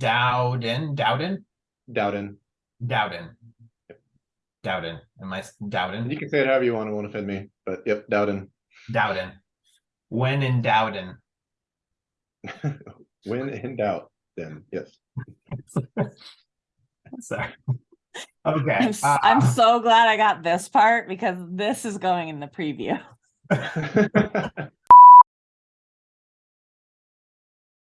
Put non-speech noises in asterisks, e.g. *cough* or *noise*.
Dowden, Dowden, Dowden. Dowden. Dowden, am I Dowden? You can say it however you want, it won't offend me, but yep, Dowden. Dowden? When in Dowden, *laughs* When in doubt, then yes. *laughs* sorry. Okay. I'm, s- uh, I'm so glad I got this part because this is going in the preview. *laughs*